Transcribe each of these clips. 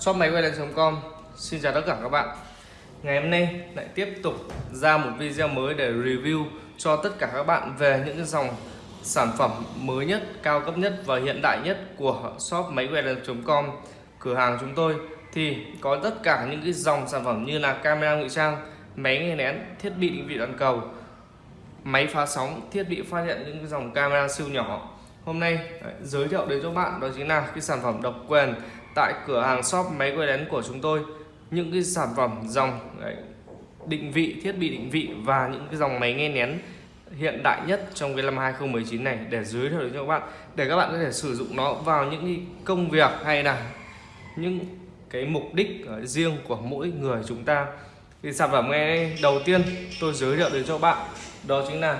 shop máy quay com. Xin chào tất cả các bạn. Ngày hôm nay lại tiếp tục ra một video mới để review cho tất cả các bạn về những cái dòng sản phẩm mới nhất, cao cấp nhất và hiện đại nhất của shop máy quay com cửa hàng chúng tôi. Thì có tất cả những cái dòng sản phẩm như là camera ngụy trang, máy nghe nén, thiết bị định vị toàn cầu máy phá sóng, thiết bị phát hiện những cái dòng camera siêu nhỏ. Hôm nay giới thiệu đến cho bạn đó chính là cái sản phẩm độc quyền tại cửa hàng shop máy quay lén của chúng tôi. Những cái sản phẩm dòng đấy, định vị thiết bị định vị và những cái dòng máy nghe nén hiện đại nhất trong cái năm 2019 này để giới thiệu đến cho các bạn để các bạn có thể sử dụng nó vào những cái công việc hay là những cái mục đích ờ, riêng của mỗi người chúng ta. Thì sản phẩm nghe đầu tiên tôi giới thiệu đến cho bạn đó chính là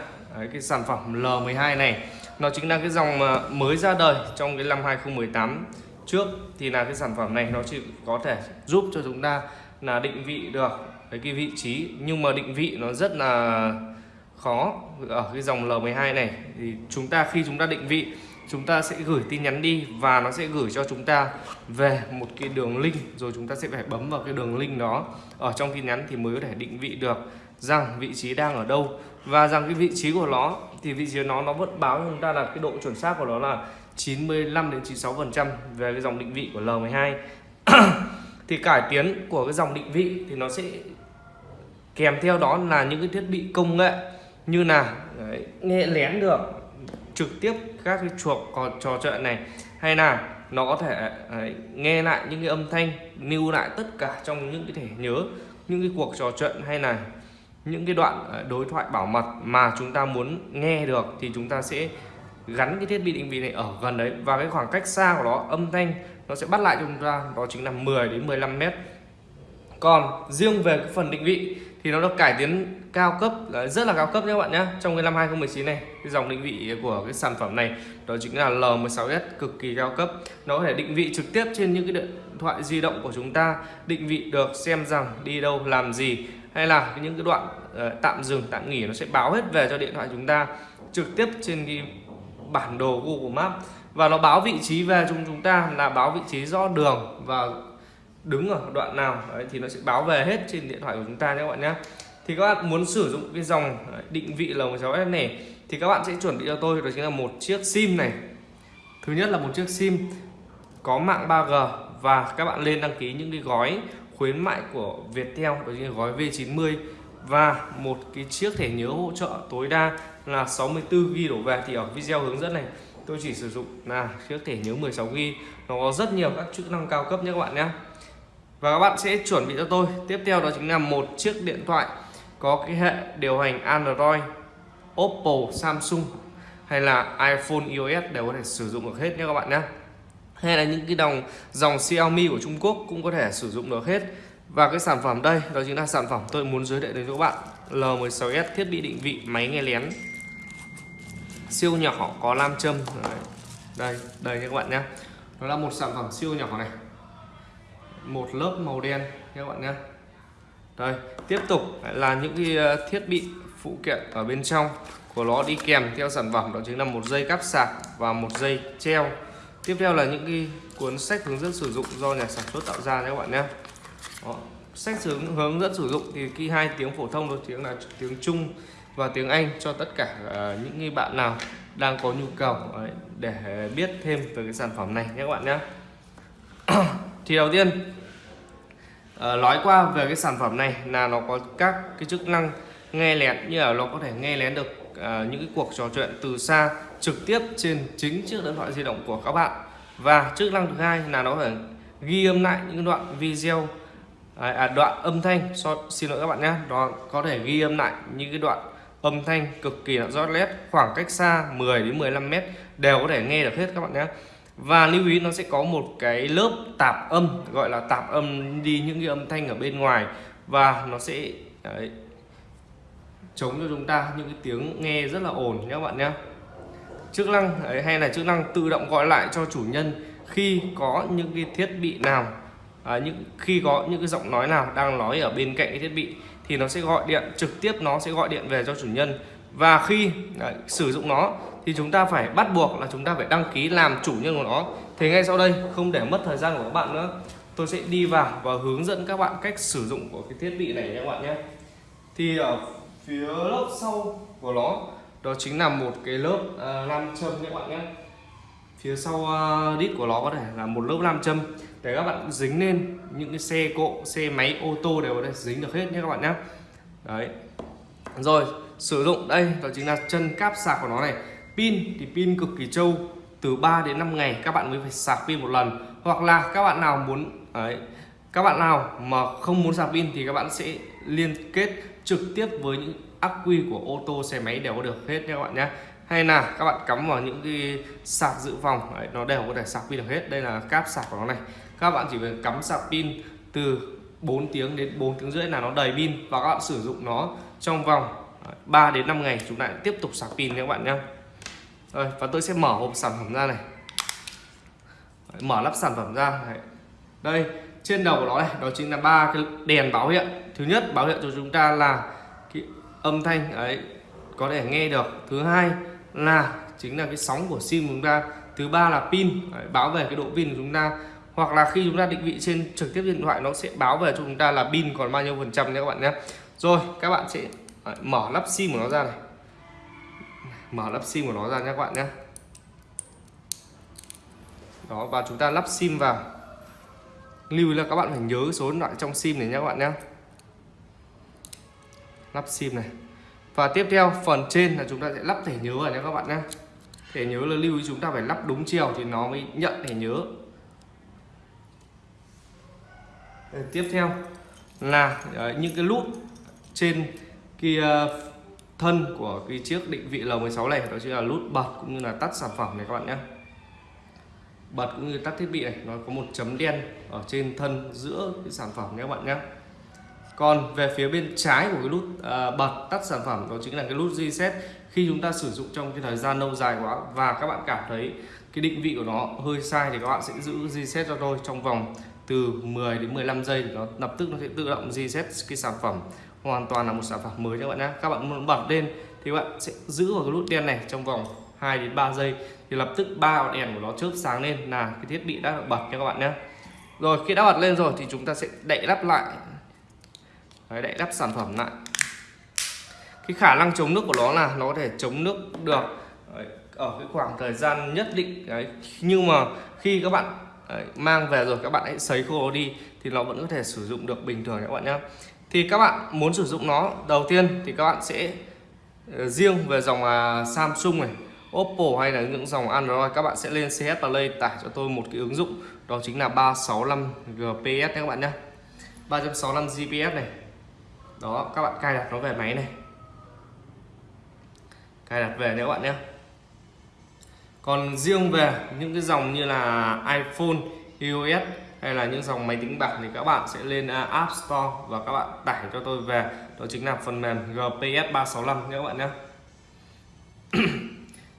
cái sản phẩm L12 này. Nó chính là cái dòng ờ, mới ra đời trong cái năm 2018 trước thì là cái sản phẩm này nó chỉ có thể giúp cho chúng ta là định vị được cái, cái vị trí. Nhưng mà định vị nó rất là khó. Ở cái dòng L12 này thì chúng ta khi chúng ta định vị chúng ta sẽ gửi tin nhắn đi và nó sẽ gửi cho chúng ta về một cái đường link. Rồi chúng ta sẽ phải bấm vào cái đường link đó. Ở trong tin nhắn thì mới có thể định vị được rằng vị trí đang ở đâu. Và rằng cái vị trí của nó thì vị trí của nó nó vẫn báo cho chúng ta là cái độ chuẩn xác của nó là 95 đến 96 phần trăm về cái dòng định vị của L12 thì cải tiến của cái dòng định vị thì nó sẽ kèm theo đó là những cái thiết bị công nghệ như là đấy, nghe lén được trực tiếp các cái chuộc còn trò chuyện này hay là nó có thể đấy, nghe lại những cái âm thanh lưu lại tất cả trong những cái thẻ nhớ những cái cuộc trò chuyện hay là những cái đoạn ờ, đối thoại bảo mật mà chúng ta muốn nghe được thì chúng ta sẽ gắn cái thiết bị định vị này ở gần đấy. Và cái khoảng cách xa của nó âm thanh nó sẽ bắt lại cho chúng ta đó chính là 10 đến 15 mét. Còn riêng về cái phần định vị thì nó được cải tiến cao cấp rất là cao cấp nhé các bạn nhé trong cái năm 2019 này. Cái dòng định vị của cái sản phẩm này đó chính là L16s cực kỳ cao cấp. Nó có thể định vị trực tiếp trên những cái điện thoại di động của chúng ta định vị được xem rằng đi đâu làm gì hay là những cái đoạn uh, tạm dừng tạm nghỉ nó sẽ báo hết về cho điện thoại chúng ta trực tiếp trên cái bản đồ Google Maps. Và nó báo vị trí về chúng chúng ta là báo vị trí rõ đường và đứng ở đoạn nào. Đấy, thì nó sẽ báo về hết trên điện thoại của chúng ta nhé các bạn nhé. Thì các bạn muốn sử dụng cái dòng định vị L16S này thì các bạn sẽ chuẩn bị cho tôi đó chính là một chiếc sim này. Thứ nhất là một chiếc sim có mạng 3G và các bạn lên đăng ký những cái gói khuyến mại của Viettel đó chính là gói V90 và một cái chiếc thẻ nhớ hỗ trợ tối đa là 64 GB đổ về thì ở video hướng dẫn này, tôi chỉ sử dụng là chiếc thẻ nhớ 16 GB nó có rất nhiều các chức năng cao cấp nhé các bạn nhé. Và các bạn sẽ chuẩn bị cho tôi. Tiếp theo đó chính là một chiếc điện thoại có cái hệ điều hành Android, Oppo, Samsung hay là iPhone iOS đều có thể sử dụng được hết nhé các bạn nhé. Hay là những cái dòng dòng Xiaomi của Trung Quốc cũng có thể sử dụng được hết. Và cái sản phẩm đây, đó chính là sản phẩm tôi muốn giới thiệu đến cho các bạn. L16s thiết bị định vị máy nghe lén siêu nhỏ có nam châm. Đây đây đây các bạn nhé nó là một sản phẩm siêu nhỏ này. Một lớp màu đen các bạn nhé đây, tiếp tục là những cái ờ, thiết bị phụ kiện ở bên trong của nó đi kèm theo sản phẩm, đó chính là một dây cắp sạc và một dây treo. Tiếp theo là những cái cuốn sách hướng dẫn sử dụng do nhà sản xuất tạo ra nhé các bạn nhé Đó. sách hướng dẫn sử dụng thì khi hai tiếng phổ thông đó tiếng là tiếng Trung và tiếng Anh cho tất cả ờ, những người bạn nào đang có nhu cầu ờ, để biết thêm về cái sản phẩm này nhé các bạn nhé. Thì đầu tiên ờ, nói qua về cái sản phẩm này là nó có các cái chức năng nghe lén như là nó có thể nghe lén được những cái cuộc trò chuyện từ xa trực tiếp trên chính chiếc điện thoại di động của các bạn. Và chức năng thứ hai là nó phải ghi âm lại những đoạn video à, à, đoạn âm thanh so, xin lỗi các bạn nhé nó có thể ghi âm lại những cái đoạn âm thanh cực kỳ là rõ nét khoảng cách xa 10 đến 15 mét đều có thể nghe được hết các bạn nhé. Và lưu ý nó sẽ có một cái lớp tạp âm gọi là tạp âm đi những cái âm thanh ở bên ngoài. Và nó sẽ đấy, chống cho chúng ta những cái tiếng nghe rất là ồn nhé các bạn nhé. Chức năng đấy, hay là chức năng tự động gọi lại cho chủ nhân khi có những cái thiết bị nào à, những khi có những cái giọng nói nào đang nói ở bên cạnh cái thiết bị thì nó sẽ gọi điện trực tiếp nó sẽ gọi điện về cho chủ nhân. Và khi đấy, sử dụng nó thì chúng ta phải bắt buộc là chúng ta phải đăng ký làm chủ nhân của nó. Thế ngay sau đây không để mất thời gian của các bạn nữa tôi sẽ đi vào và hướng dẫn các bạn cách sử dụng của cái thiết bị này nhé các bạn nhé. Thì ở phía lớp sau của nó đó chính là một cái lớp à, uh, nam châm nhé các bạn nhé phía sau ờ, đít của nó có thể là một lớp nam châm. Để các bạn dính lên những cái xe cộ xe máy ô tô đều có thể dính được hết nhé các bạn nhé. Đấy. Rồi sử dụng. Đây đó chính là chân cáp sạc của nó này. Pin thì pin cực kỳ trâu từ 3 đến 5 ngày các bạn mới phải sạc pin một lần. Hoặc là các bạn nào muốn đấy, các bạn nào mà không muốn sạc pin thì các bạn sẽ liên kết trực tiếp với những ắc quy của ô tô xe máy đều có được hết nha các bạn nhé hay là các bạn cắm vào những cái sạc dự phòng đấy, nó đều có thể sạc pin được hết. Đây là cáp sạc của nó này. Các bạn chỉ cần cắm sạc pin từ 4 tiếng đến 4 tiếng rưỡi là nó đầy pin và các bạn sử dụng nó trong vòng 3 đến 5 ngày chúng lại tiếp tục sạc pin nha các bạn nhé. Rồi và tôi sẽ mở hộp sản phẩm ra này. Đấy, mở lắp sản phẩm ra Đấy. đây trên đầu của nó này đó chính là ba cái đèn báo hiệu. Thứ nhất báo hiệu cho chúng ta là cái âm thanh ấy có thể nghe được. Thứ hai là chính là cái sóng của sim của chúng ta. Thứ ba là pin. Đấy, báo về cái độ pin của chúng ta. Hoặc là khi chúng ta định vị trên trực tiếp điện thoại nó sẽ báo về cho chúng ta là pin còn bao nhiêu phần trăm nhé các bạn nhé. Rồi các bạn sẽ mở lắp sim của nó ra này. Mở lắp sim của nó ra nhé các bạn nhé. Đó và chúng ta lắp sim vào. Lưu ý là các bạn phải nhớ số điện thoại trong sim này nhé các bạn nhé. Lắp sim này và tiếp theo, phần trên là chúng ta sẽ lắp thẻ nhớ vào nhé các bạn nhé. Thẻ nhớ là lưu ý chúng ta phải lắp đúng chiều thì nó mới nhận thẻ nhớ. Ờ, tiếp theo là ờ, những cái nút trên kia ờ, thân của cái chiếc định vị L16 này, đó chính là nút bật cũng như là tắt sản phẩm này các bạn nhé. Bật cũng như tắt thiết bị này, nó có một chấm đen ở trên thân giữa cái sản phẩm nhé các bạn nhé còn về phía bên trái của cái nút uh, bật tắt sản phẩm đó chính là cái nút reset. Khi chúng ta sử dụng trong cái thời gian lâu dài quá và các bạn cảm thấy cái định vị của nó hơi sai thì các bạn sẽ giữ reset cho tôi trong vòng từ 10 đến 15 giây thì nó lập tức nó sẽ tự động reset cái sản phẩm. Hoàn toàn là một sản phẩm mới các bạn nhé các bạn muốn bật lên thì các bạn sẽ giữ vào cái nút đen này trong vòng 2 đến 3 giây thì lập tức ba đèn của nó chớp sáng lên là cái thiết bị đã được bật nha các bạn nhé rồi khi đã bật lên rồi thì chúng ta sẽ đậy lắp lại Đấy, đậy đắp sản phẩm lại. Cái khả năng chống nước của nó là nó có thể chống nước được Đấy, ở cái khoảng thời gian nhất định Đấy. nhưng mà khi các bạn Đấy, mang về rồi các bạn hãy sấy khô đi thì nó vẫn có thể sử dụng được bình thường các bạn nhé. Thì các bạn muốn sử dụng nó đầu tiên thì các bạn sẽ ờ, riêng về dòng à, Samsung này Oppo hay là những dòng Android các bạn sẽ lên CH Play tải cho tôi một cái ứng dụng đó chính là 365 GPS nhé các bạn nhé. 365 GPS này đó, các bạn cài đặt nó về máy này. Cài đặt về nhé các bạn nhé. Còn riêng về những cái dòng như là iPhone, iOS hay là những dòng máy tính bảng thì các bạn sẽ lên à, App Store và các bạn tải cho tôi về. Đó chính là phần mềm GPS 365 nhé các bạn nhé.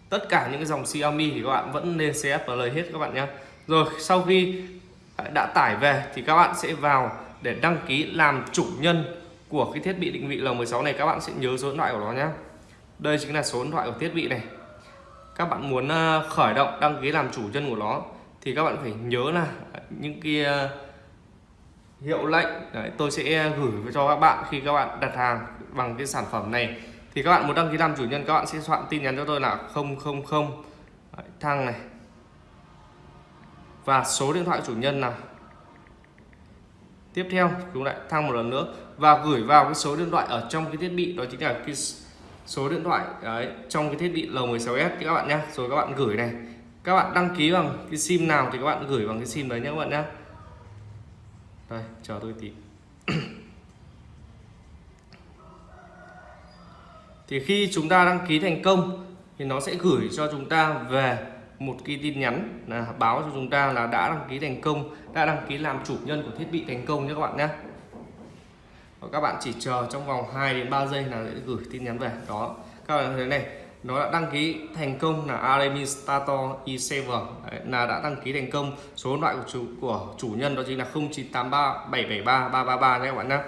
Tất cả những cái dòng Xiaomi thì các bạn vẫn nên CS lời hết các bạn nhé. Rồi, sau khi đã tải về thì các bạn sẽ vào để đăng ký làm chủ nhân của cái thiết bị định vị L16 này các bạn sẽ nhớ số điện thoại của nó nhé đây chính là số điện thoại của thiết bị này. Các bạn muốn ờ, khởi động đăng ký làm chủ nhân của nó thì các bạn phải nhớ là những cái ờ, hiệu lệnh. Đấy, tôi sẽ gửi cho các bạn khi các bạn đặt hàng bằng cái sản phẩm này. Thì các bạn muốn đăng ký làm chủ nhân các bạn sẽ soạn tin nhắn cho tôi là 000 đấy, thăng này. Và số điện thoại chủ nhân nào tiếp theo chúng lại thăng một lần nữa và gửi vào cái số điện thoại ở trong cái thiết bị đó chính là cái số điện thoại đấy, trong cái thiết bị L16s các bạn nhé rồi các bạn gửi này. Các bạn đăng ký bằng cái sim nào thì các bạn gửi bằng cái sim đấy nhé các bạn nhé đây chờ tôi tí. Thì khi chúng ta đăng ký thành công thì nó sẽ gửi cho chúng ta về một cái tin nhắn là báo cho chúng ta là đã đăng ký thành công đã đăng ký làm chủ nhân của thiết bị thành công nhé các bạn nhé. Và các bạn chỉ chờ trong vòng 2 đến 3 giây là sẽ gửi tin nhắn về. Đó các bạn thấy này nó đã đăng ký thành công là Aremi Stator i7 Đấy, là đã đăng ký thành công. Số điện thoại của chủ của chủ nhân đó chính là 0983 773 333 nhé các bạn nhé.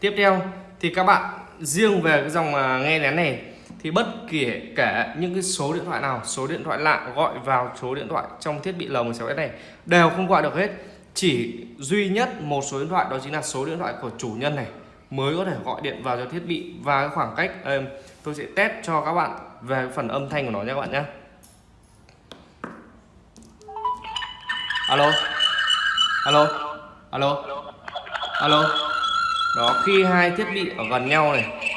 Tiếp theo thì các bạn riêng về cái dòng à, nghe lén này thì bất kể kể những cái số điện thoại nào, số điện thoại lạ gọi vào số điện thoại trong thiết bị L16s này, đều không gọi được hết. Chỉ duy nhất một số điện thoại, đó chính là số điện thoại của chủ nhân này, mới có thể gọi điện vào cho thiết bị và cái khoảng cách ờ, tôi sẽ test cho các bạn về phần âm thanh của nó nha các bạn nhé alo alo alo alo. Đó, khi hai thiết bị ở gần nhau này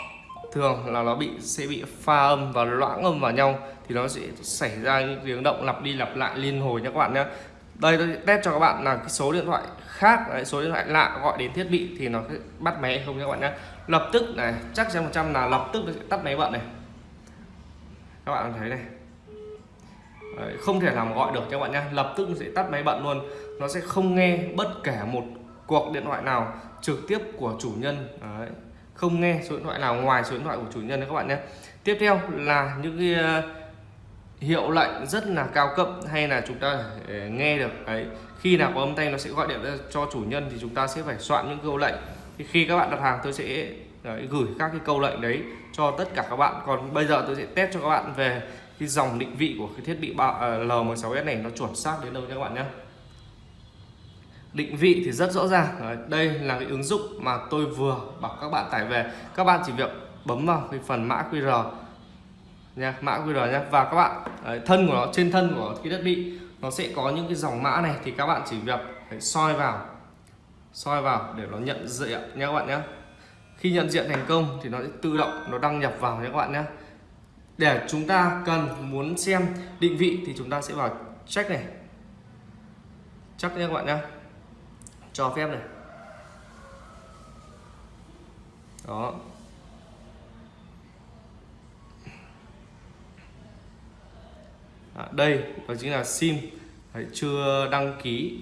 thường là nó bị sẽ bị pha âm và loãng âm vào nhau thì nó sẽ xảy ra những tiếng động lặp đi lặp lại liên hồi nha các bạn nhé đây tôi test cho các bạn là cái số điện thoại khác đấy, số điện thoại lạ gọi đến thiết bị thì nó sẽ bắt máy không các bạn nhé lập tức này chắc chắn một trăm là lập tức nó sẽ tắt máy bận này. Các bạn thấy này. Đấy, không thể làm gọi được các bạn nhé lập tức nó sẽ tắt máy bận luôn. Nó sẽ không nghe bất kể một cuộc điện thoại nào trực tiếp của chủ nhân. Đấy không nghe số điện thoại nào ngoài số điện thoại của chủ nhân đấy các bạn nhé. Tiếp theo là những cái ờ, hiệu lệnh rất là cao cấp hay là chúng ta ờ, nghe được ấy khi nào có âm thanh nó sẽ gọi điện cho chủ nhân thì chúng ta sẽ phải soạn những câu lệnh. Thì khi các bạn đặt hàng tôi sẽ đấy, gửi các cái câu lệnh đấy cho tất cả các bạn. Còn bây giờ tôi sẽ test cho các bạn về cái dòng định vị của cái thiết bị L16s này nó chuẩn xác đến đâu nha các bạn nhé định vị thì rất rõ ràng. Đấy, đây là cái ứng dụng mà tôi vừa bảo các bạn tải về. Các bạn chỉ việc bấm vào cái phần mã QR nha mã QR nha. Và các bạn đấy, thân của nó trên thân của cái thiết bị nó sẽ có những cái dòng mã này thì các bạn chỉ việc phải soi vào soi vào để nó nhận diện nha các bạn nhé khi nhận diện thành công thì nó sẽ tự động nó đăng nhập vào nha các bạn nhé để chúng ta cần muốn xem định vị thì chúng ta sẽ vào check này. Chắc nha các bạn nhé cho phép này. Đó. À, đây đó chính là sim. Đấy, chưa đăng ký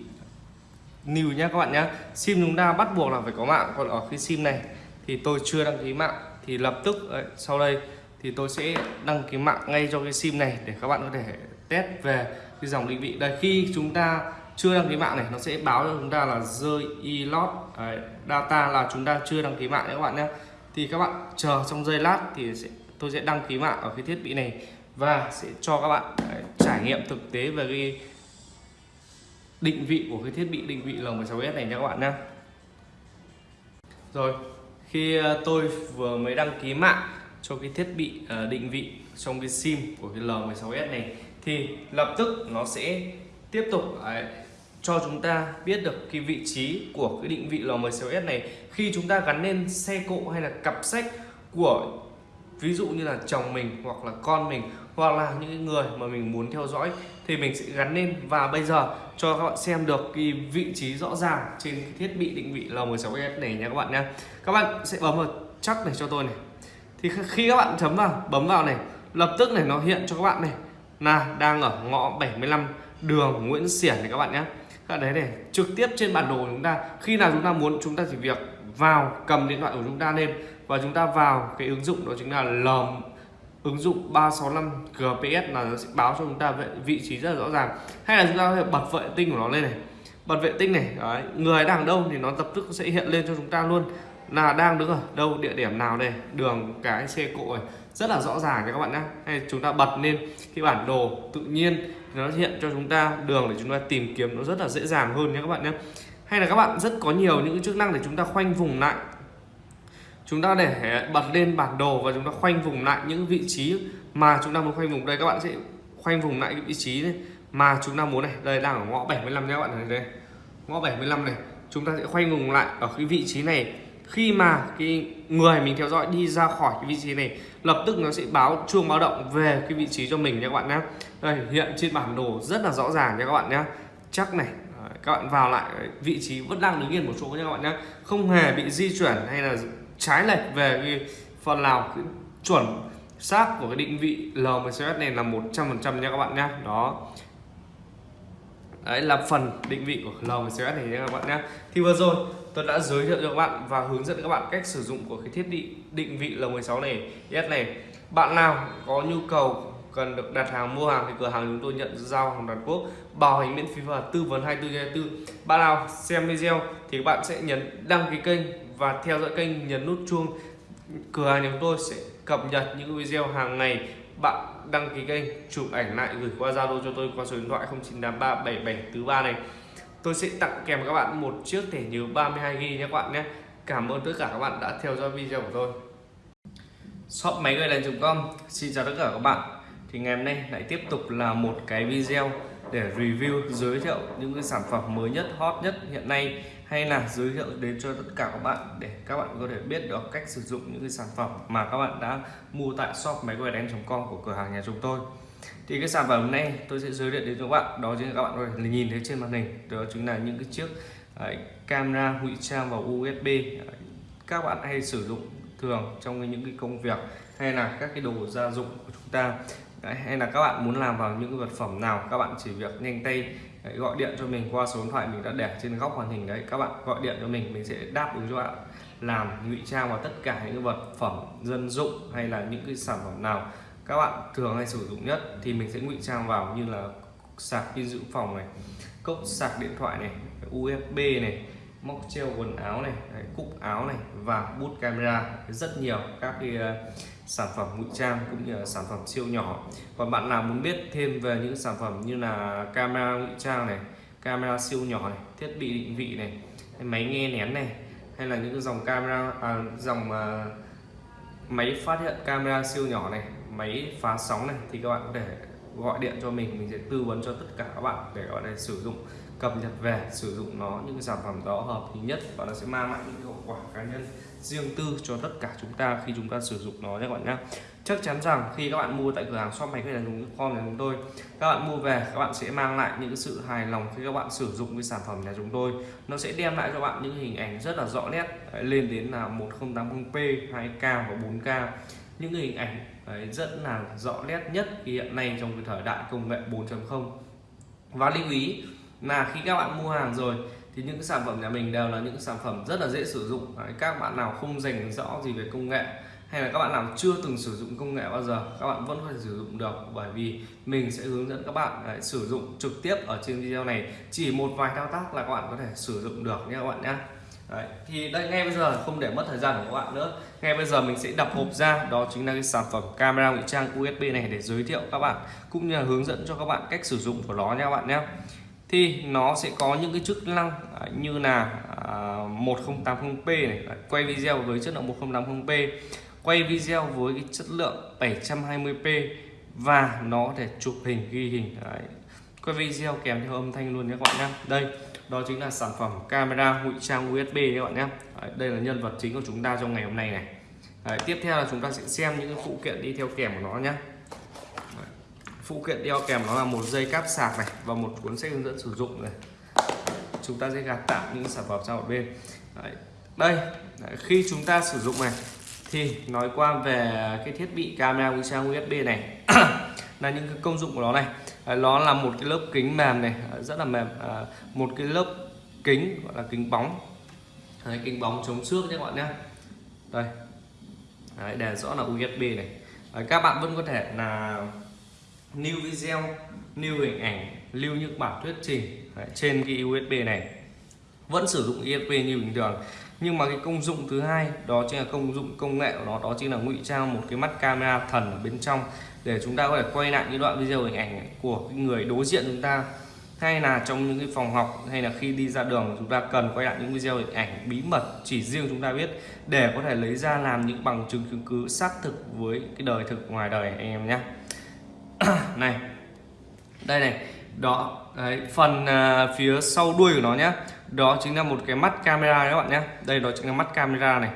new nhé các bạn nhé. Sim chúng ta bắt buộc là phải có mạng. Còn ở cái sim này thì tôi chưa đăng ký mạng. Thì lập tức đấy, sau đây thì tôi sẽ đăng ký mạng ngay cho cái sim này để các bạn có thể test về cái dòng định vị. Đây khi chúng ta chưa đăng ký mạng này nó sẽ báo cho chúng ta là rơi e-lot data là chúng ta chưa đăng ký mạng nhé các bạn nhé. Thì các bạn chờ trong giây lát thì sẽ, tôi sẽ đăng ký mạng ở cái thiết bị này và sẽ cho các bạn đấy, trải nghiệm thực tế về cái định vị của cái thiết bị định vị L16s này nha các bạn nhé. Rồi khi ờ, tôi vừa mới đăng ký mạng cho cái thiết bị ờ, định vị trong cái sim của cái L16s này thì lập tức nó sẽ tiếp tục đấy, cho chúng ta biết được cái vị trí của cái định vị lò 16S này. Khi chúng ta gắn lên xe cộ hay là cặp sách của ví dụ như là chồng mình hoặc là con mình hoặc là những người mà mình muốn theo dõi thì mình sẽ gắn lên. Và bây giờ cho các bạn xem được cái vị trí rõ ràng trên cái thiết bị định vị L16s này nha các bạn nha. Các bạn sẽ bấm vào chắc này cho tôi này. Thì khi các bạn chấm vào bấm vào này lập tức này nó hiện cho các bạn này. Là đang ở ngõ 75 đường Nguyễn Xiển này các bạn nhé. Các đấy này trực tiếp trên bản đồ của chúng ta khi nào chúng ta muốn chúng ta chỉ việc vào cầm điện thoại của chúng ta lên và chúng ta vào cái ứng dụng đó chính là lầm ứng dụng 365 GPS là nó sẽ báo cho chúng ta về vị trí rất là rõ ràng. Hay là chúng ta có thể bật vệ tinh của nó lên này. Bật vệ tinh này đấy, người đang đâu thì nó lập tức sẽ hiện lên cho chúng ta luôn. Là đang đứng ở đâu địa điểm nào đây đường cái xe cộ này. Rất là rõ ràng nha các bạn nhé. Hay chúng ta bật lên cái bản đồ tự nhiên nó hiện cho chúng ta đường để chúng ta tìm kiếm nó rất là dễ dàng hơn nhé các bạn nhé. Hay là các bạn rất có nhiều những chức năng để chúng ta khoanh vùng lại. Chúng ta để bật lên bản đồ và chúng ta khoanh vùng lại những vị trí mà chúng ta muốn khoanh vùng. Đây, các bạn sẽ khoanh vùng lại cái vị trí này mà chúng ta muốn này. Đây, đang ở ngõ 75 nhé các bạn. Này đây, ngõ 75 này. Chúng ta sẽ khoanh vùng lại ở cái vị trí này. Khi mà cái người mình theo dõi đi ra khỏi cái vị trí này lập tức nó sẽ báo, chuông báo động về cái vị trí cho mình nha các bạn nhé đây, hiện trên bản đồ rất là rõ ràng nha các bạn nhé chắc này các bạn vào lại vị trí vẫn đang đứng yên một chỗ nha các bạn nhé không hề bị di chuyển hay là trái lệch về cái phần nào, cái chuẩn xác của cái định vị L16S này là 100% nha các bạn nhé đó. Đấy, là phần định vị của L16S này nha các bạn nhé thì vừa rồi tôi đã giới thiệu cho các bạn và hướng dẫn các bạn cách sử dụng của cái thiết bị định vị L16 này. S này, bạn nào có nhu cầu cần được đặt hàng, mua hàng thì cửa hàng chúng tôi nhận giao hàng toàn quốc, bảo hành miễn phí và tư vấn 24 24 bạn nào xem video thì các bạn sẽ nhấn đăng ký kênh và theo dõi kênh, nhấn nút chuông. Cửa hàng chúng tôi sẽ cập nhật những video hàng ngày. Bạn đăng ký kênh, chụp ảnh lại gửi qua Zalo cho tôi qua số điện thoại 09837743 này tôi sẽ tặng kèm các bạn một chiếc thẻ nhớ 32 GB nhé các bạn nhé. Cảm ơn tất cả các bạn đã theo dõi video của tôi. Shop máy gây đèn.com xin chào tất cả các bạn. Thì ngày hôm nay lại tiếp tục là một cái video để review, giới thiệu những cái sản phẩm mới nhất, hot nhất hiện nay, hay là giới thiệu đến cho tất cả các bạn để các bạn có thể biết được cách sử dụng những cái sản phẩm mà các bạn đã mua tại shop máy quay đèn.com của cửa hàng nhà chúng tôi thì cái sản phẩm hôm nay tôi sẽ giới thiệu đến cho các bạn đó chính là các bạn có thể nhìn thấy trên màn hình. Đó chính là những cái chiếc uh, camera ngụy trang vào USB à, các bạn hay sử dụng thường trong những cái công việc hay là các cái đồ gia dụng của chúng ta. Đấy, hay là các bạn muốn làm vào những cái vật phẩm nào các bạn chỉ việc nhanh tay đấy, gọi điện cho mình qua số điện thoại mình đã để trên góc màn hình đấy các bạn gọi điện cho mình mình sẽ đáp ứng cho bạn. Làm ngụy trang vào tất cả những vật phẩm dân dụng hay là những cái sản phẩm nào các bạn thường hay sử dụng nhất thì mình sẽ ngụy trang vào như là sạc pin dự phòng này cốc sạc điện thoại này USB này móc treo quần áo này cúc áo này và bút camera. Rất nhiều các cái ờ, sản phẩm ngụy trang cũng như là sản phẩm siêu nhỏ. Còn bạn nào muốn biết thêm về những sản phẩm như là camera ngụy trang này camera siêu nhỏ này thiết bị định vị này máy nghe nén này hay là những dòng camera à, dòng uh, máy phát hiện camera siêu nhỏ này máy phá sóng này thì các bạn có thể gọi điện cho mình mình sẽ tư vấn cho tất cả các bạn để các bạn này sử dụng, cập nhật về, sử dụng nó, những sản phẩm đó hợp lý nhất. Và nó sẽ mang lại những hậu quả cá nhân riêng tư cho tất cả chúng ta khi chúng ta sử dụng nó nhé các bạn nhé chắc chắn rằng khi các bạn mua tại cửa hàng shop máy hay là dùng com của chúng tôi. Các bạn mua về, các bạn sẽ mang lại những sự hài lòng khi các bạn sử dụng cái sản phẩm nhà chúng tôi. Nó sẽ đem lại cho bạn những hình ảnh rất là rõ nét. Lên đến là 1080p 2k và 4k những hình ảnh đấy, rất là rõ nét nhất hiện nay trong cái thời đại công nghệ 4.0 và lưu ý là khi các bạn mua hàng rồi thì những cái sản phẩm nhà mình đều là những sản phẩm rất là dễ sử dụng. Đấy, các bạn nào không dành rõ gì về công nghệ hay là các bạn nào chưa từng sử dụng công nghệ bao giờ các bạn vẫn có thể sử dụng được bởi vì mình sẽ hướng dẫn các bạn đấy, sử dụng trực tiếp ở trên video này. Chỉ một vài thao tác là các bạn có thể sử dụng được nha các bạn nhé Đấy, thì đây ngay bây giờ không để mất thời gian của các bạn nữa. Ngay bây giờ mình sẽ đập hộp ra đó chính là cái sản phẩm camera ngụy trang USB này để giới thiệu các bạn cũng như là hướng dẫn cho các bạn cách sử dụng của nó nha các bạn nhé. Thì nó sẽ có những cái chức năng à, như là à, 1080p này. Quay video với chất lượng 1080p quay video với cái chất lượng 720p và nó có thể chụp hình ghi hình. Đấy. quay video kèm theo âm thanh luôn nhé các bạn nhé. Đây đó chính là sản phẩm camera ngụy trang USB các bạn nhé Đấy, đây là nhân vật chính của chúng ta trong ngày hôm nay này Đấy, tiếp theo là chúng ta sẽ xem những phụ kiện đi theo kèm của nó nhé phụ kiện đeo kèm nó là một dây cáp sạc này và một cuốn sách hướng dẫn sử dụng này chúng ta sẽ gạt tạm những sản phẩm sang một bên Đấy. đây Đấy. khi chúng ta sử dụng này thì nói qua về cái thiết bị camera ngụy trang USB này là những cái công dụng của nó này. Nó là một cái lớp kính mềm này à, rất là mềm. À, một cái lớp kính gọi là kính bóng. Đấy, kính bóng chống xước nhé các bạn nhé. Đây. Đấy, đèn rõ là USB này. Đấy, các bạn vẫn có thể là lưu video lưu hình ảnh lưu những bản thuyết trình Đấy, trên cái USB này. Vẫn sử dụng USB như bình thường. Nhưng mà cái công dụng thứ hai đó chính là công dụng công nghệ của nó đó chính là ngụy trang một cái mắt camera thần ở bên trong để chúng ta có thể quay lại những đoạn video hình ảnh của người đối diện chúng ta hay là trong những cái phòng học hay là khi đi ra đường chúng ta cần quay lại những video hình ảnh bí mật chỉ riêng chúng ta biết để có thể lấy ra làm những bằng chứng chứng cứ xác thực với cái đời thực ngoài đời anh em nhé. Này đây này đó đấy, phần à, phía sau đuôi của nó nhé. Đó chính là một cái mắt camera các bạn nhé. Đây đó chính là mắt camera này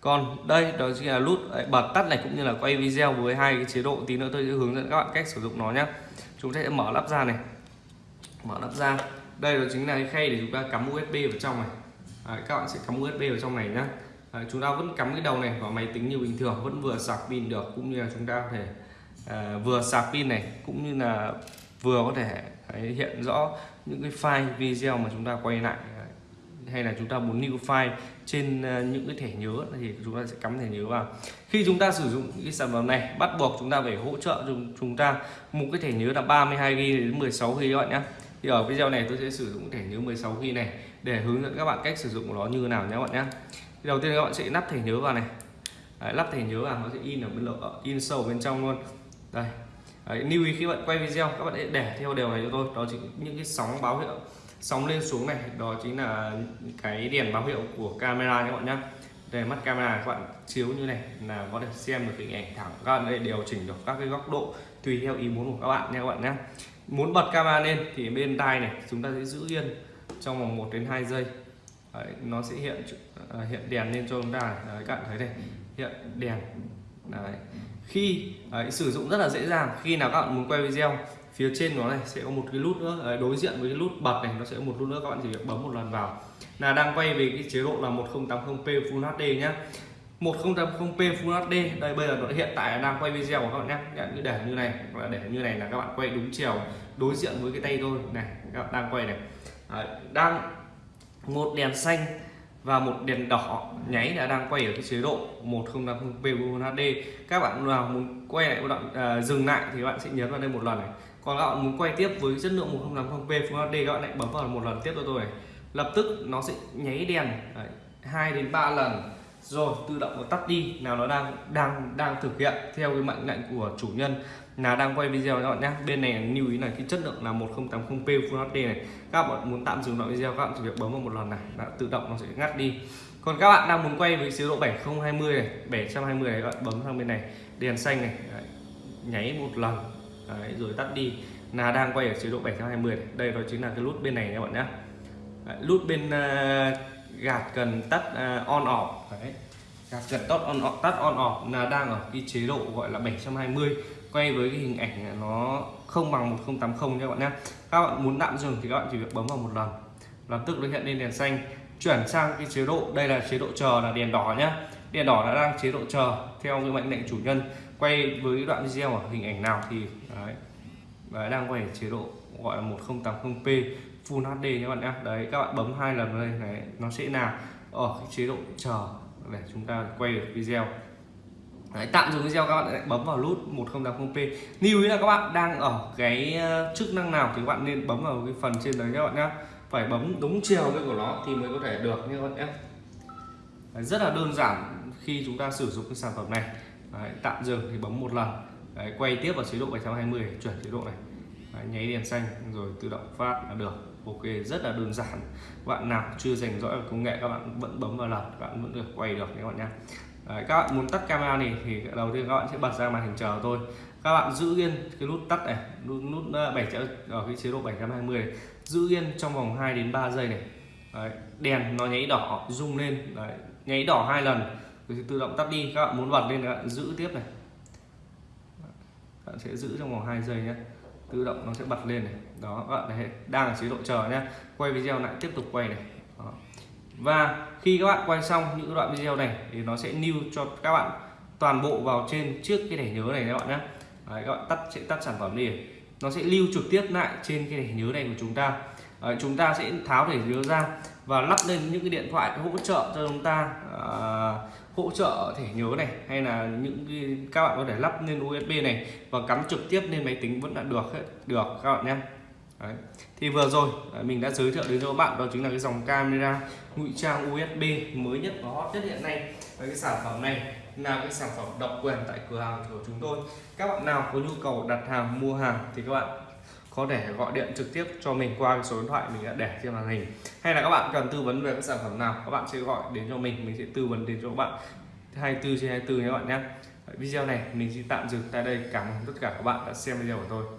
còn đây đó chính là nút bật tắt này cũng như là quay video với hai cái chế độ tí nữa tôi sẽ hướng dẫn các bạn cách sử dụng nó nhé chúng ta sẽ mở lắp ra này. Mở lắp ra. Đây đó chính là cái khay để chúng ta cắm USB vào trong này. Đấy, các bạn sẽ cắm USB vào trong này nhé Đấy, chúng ta vẫn cắm cái đầu này vào máy tính như bình thường vẫn vừa sạc pin được cũng như là chúng ta có thể à, vừa sạc pin này cũng như là vừa có thể đấy, hiện rõ những cái file video mà chúng ta quay lại hay là chúng ta muốn lưu file trên ờ, những cái thẻ nhớ thì chúng ta sẽ cắm thẻ nhớ vào. Khi chúng ta sử dụng cái sản phẩm này bắt buộc chúng ta phải hỗ trợ chúng chúng ta một cái thẻ nhớ là 32 GB đến 16 GB các bạn nhé thì ở video này tôi sẽ sử dụng thẻ nhớ 16 GB này để hướng dẫn các bạn cách sử dụng của nó như thế nào nhé các bạn nhé đầu tiên các bạn sẽ lắp thẻ nhớ vào này. Đấy, lắp thẻ nhớ vào nó sẽ in ở bên lộ ờ, in sâu bên trong luôn. Đây. Đấy, lưu ý khi bạn quay video các bạn hãy để theo điều này cho tôi. Đó chính những cái sóng báo hiệu sóng lên xuống này đó chính là cái đèn báo hiệu của camera các bạn nhé đây mắt camera các bạn chiếu như này là có thể xem được hình ảnh thẳng các bạn để điều chỉnh được các cái góc độ tùy theo ý muốn của các bạn nha các bạn nhé muốn bật camera lên thì bên tai này chúng ta sẽ giữ yên trong vòng 1 đến 2 giây. Đấy, nó sẽ hiện à, hiện đèn lên cho chúng ta. Đấy, các bạn thấy đây hiện đèn. Đấy. khi đấy, sử dụng rất là dễ dàng. Khi nào các bạn muốn quay video phía trên nó này sẽ có một cái nút nữa. Đối diện với cái nút bật này nó sẽ có một nút nữa các bạn chỉ việc bấm một lần vào. Là đang quay về cái chế độ là 1080p Full HD nhá. 1080p Full HD đây bây giờ nó hiện tại đang quay video của các bạn nhé. Nhận như để như này hoặc là để như này là các bạn quay đúng chiều đối diện với cái tay tôi. Này các bạn đang quay này. Đấy, đang một đèn xanh và một đèn đỏ nháy đã đang quay ở cái chế độ 1080p Full HD các bạn nào muốn quay lại một đoạn à, dừng lại thì các bạn sẽ nhấn vào đây một lần này còn các bạn muốn quay tiếp với chất lượng 1080p Full HD các bạn lại bấm vào một lần tiếp cho tôi này. Lập tức nó sẽ nháy đèn Đấy, 2 đến 3 lần. Rồi tự động nó tắt đi. Nào nó đang đang đang thực hiện theo cái mệnh lệnh của chủ nhân. Là đang quay video các bạn nhé bên này lưu ý là cái chất lượng là 1080p Full HD này. Các bạn muốn tạm dừng đoạn video các bạn chỉ việc bấm vào một lần này đã tự động nó sẽ ngắt đi. Còn các bạn đang muốn quay với chế độ 7020 này 720 này các bạn bấm sang bên này đèn xanh này Đấy, nháy một lần. Đấy, rồi tắt đi. Là đang quay ở chế độ 720 này. đây đó chính là cái nút bên này các bạn nhé nút bên uh, gạt cần tắt uh, on off. Đấy gạt cần tắt on off tắt on off. Là đang ở cái chế độ gọi là 720 quay với cái hình ảnh nó không bằng 1080 nha các bạn nhé các bạn muốn tạm dừng thì các bạn chỉ việc bấm vào một lần. Lập tức nó hiện lên đèn xanh. Chuyển sang cái chế độ đây là chế độ chờ là đèn đỏ nhá. Đèn đỏ đã đang chế độ chờ theo cái mệnh lệnh chủ nhân quay với đoạn video ở hình ảnh nào thì đấy, đấy đang quay ở chế độ gọi là 1080p Full HD các bạn nhé. Đấy các bạn bấm hai lần đây này nó sẽ là ở cái chế độ chờ để chúng ta quay được video. Đấy, tạm dừng video các bạn lại bấm vào nút 1080p lưu ý là các bạn đang ở cái ờ, chức năng nào thì các bạn nên bấm vào cái phần trên đấy các bạn nhé. Phải bấm đúng chiều cái của nó thì mới có thể được nha các bạn nhé. Rất là đơn giản khi chúng ta sử dụng cái sản phẩm này. Đấy, tạm dừng thì bấm một lần. Đấy, quay tiếp vào chế độ 720 chuyển chế độ này. Đấy, nháy đèn xanh rồi tự động phát là được. Ok rất là đơn giản. Bạn nào chưa dành dõi công nghệ các bạn vẫn bấm vào lần các bạn vẫn được quay được các bạn nhé. Đấy, các bạn muốn tắt camera này thì đầu tiên các bạn sẽ bật ra màn hình chờ tôi. Các bạn giữ yên cái nút tắt này nút nút ờ, 7 ở cái chế độ 720 này giữ yên trong vòng 2 đến 3 giây này. Đấy, đèn nó nháy đỏ rung lên. Đấy, nháy đỏ hai lần rồi tự động tắt đi. Các bạn muốn bật lên các bạn giữ tiếp này. Các bạn sẽ giữ trong vòng 2 giây nhé. Tự động nó sẽ bật lên này. Đó các bạn thấy đang ở chế độ chờ nhé. Quay video lại tiếp tục quay này. Đó. và khi các bạn quay xong những đoạn video này thì nó sẽ lưu cho các bạn toàn bộ vào trên trước cái thẻ nhớ này các bạn nhé. Đấy, các bạn tắt sẽ tắt sản phẩm đi. Nó sẽ lưu trực tiếp lại trên cái thẻ nhớ này của chúng ta. Đấy, chúng ta sẽ tháo thẻ nhớ ra và lắp lên những cái điện thoại hỗ trợ cho chúng ta à, hỗ trợ thẻ nhớ này, hay là những cái, các bạn có thể lắp lên USB này và cắm trực tiếp lên máy tính vẫn là được hết, được các bạn nhé. Đấy. thì vừa rồi à, mình đã giới thiệu đến cho các bạn đó chính là cái dòng camera ngụy trang USB mới nhất và hot nhất hiện nay. Và cái sản phẩm này là cái sản phẩm độc quyền tại cửa hàng của chúng tôi. Các bạn nào có nhu cầu đặt hàng, mua hàng thì các bạn có thể gọi điện trực tiếp cho mình qua số điện thoại mình đã để trên màn hình. Hay là các bạn cần tư vấn về các sản phẩm nào, các bạn sẽ gọi đến cho mình mình sẽ tư vấn đến cho các bạn. 24 trên 24 nhé các bạn nhé. Video này mình xin tạm dừng tại đây. Cảm ơn tất cả các bạn đã xem video của tôi.